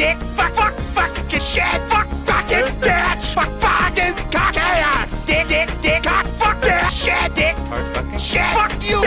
dick, fuck, fuck, fuck, shit, fuck, fucking bitch, fuck, fucking cock ass, dick, dick, dick, cock, fuck, shit, dick, shit, fuck you.